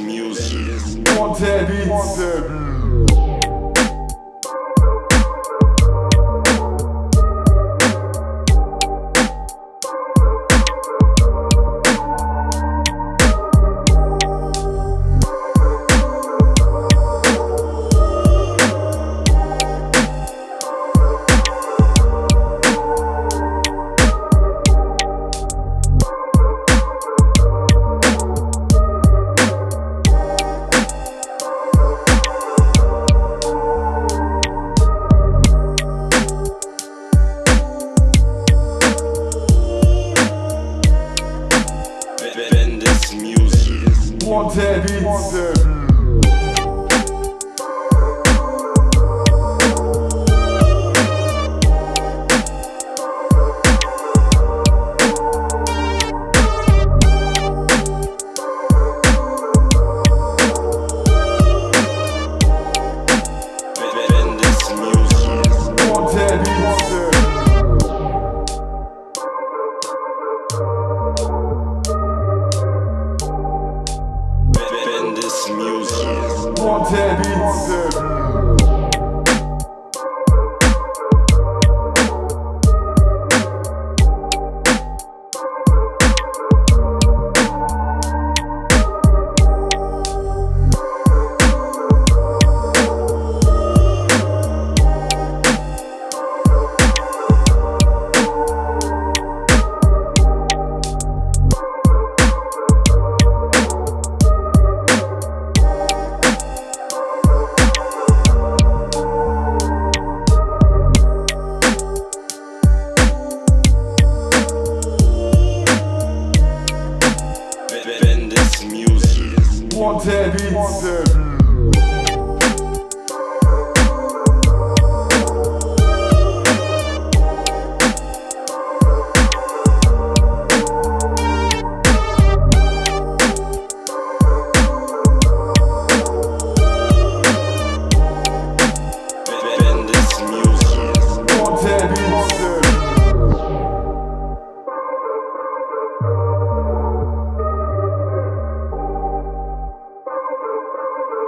music. Wanted Beats. Wanted Music.